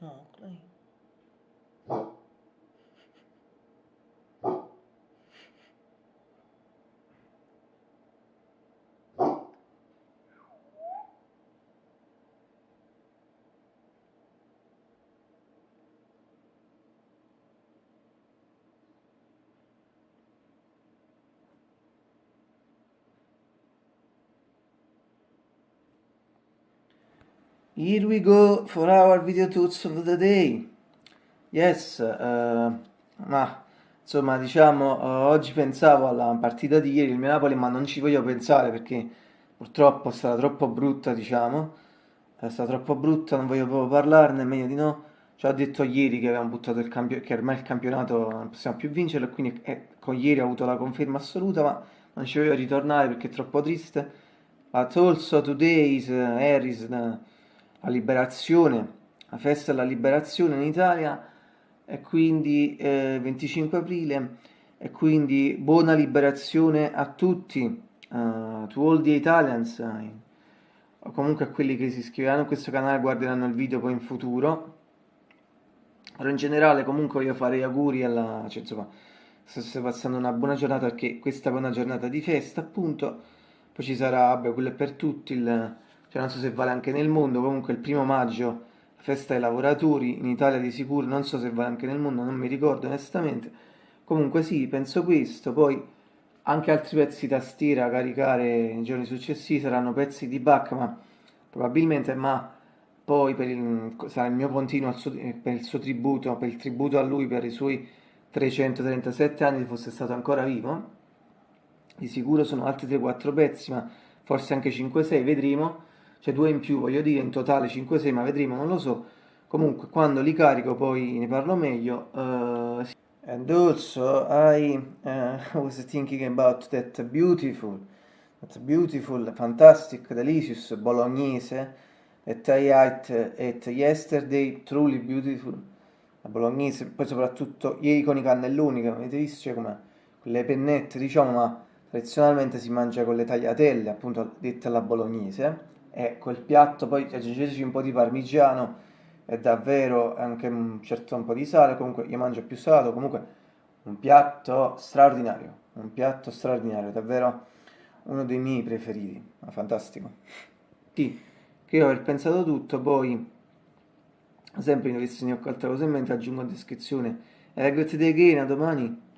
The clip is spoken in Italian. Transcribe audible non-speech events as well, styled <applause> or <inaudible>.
哦，对。Here we go for our video tuts of the day. Yes, uh, ma insomma diciamo uh, oggi pensavo alla partita di ieri, il mio Napoli, ma non ci voglio pensare perché purtroppo è stata troppo brutta, diciamo. È stata troppo brutta, non voglio proprio parlarne, meglio di no. Ci ho detto ieri che avevamo buttato il campionato, che ormai il campionato non possiamo più vincerlo, quindi eh, con ieri ho avuto la conferma assoluta, ma non ci voglio ritornare perché è troppo triste. But also today is uh, Harris. La liberazione, la festa della liberazione in Italia e quindi eh, 25 aprile e quindi buona liberazione a tutti, uh, to all the Italians, uh, o comunque a quelli che si iscriveranno a questo canale guarderanno il video poi in futuro. Però in generale comunque io farei auguri alla... Cioè, insomma, state passando una buona giornata perché questa è una giornata di festa appunto, poi ci sarà, vabbè, quello è per tutti il cioè non so se vale anche nel mondo, comunque il primo maggio, festa dei lavoratori, in Italia di sicuro, non so se vale anche nel mondo, non mi ricordo onestamente, comunque sì, penso questo, poi anche altri pezzi tastiera a caricare nei giorni successivi saranno pezzi di Bach, ma probabilmente, ma poi per il, sarà il mio continuo suo, per il suo tributo, per il tributo a lui per i suoi 337 anni, se fosse stato ancora vivo, di sicuro sono altri 3-4 pezzi, ma forse anche 5-6, vedremo, cioè due in più, voglio dire, in totale 5-6, ma vedremo, non lo so. Comunque, quando li carico poi ne parlo meglio. Uh, and also, I <laughs> uh, was thinking about that beautiful, that beautiful, fantastic, delicious bolognese that I ate at yesterday, truly beautiful. La bolognese, poi soprattutto ieri con i cannelloni, che avete visto, cioè come quelle pennette, diciamo, ma tradizionalmente si mangia con le tagliatelle, appunto dette alla bolognese e quel piatto poi aggiungeteci un po' di parmigiano e davvero anche un certo un po' di sale, comunque io mangio più salato, comunque un piatto straordinario, un piatto straordinario, davvero uno dei miei preferiti, ma fantastico. Sì, che io aver pensato tutto, poi sempre in ho qualche cosa in mente aggiungo in descrizione. E grazie di again, a domani.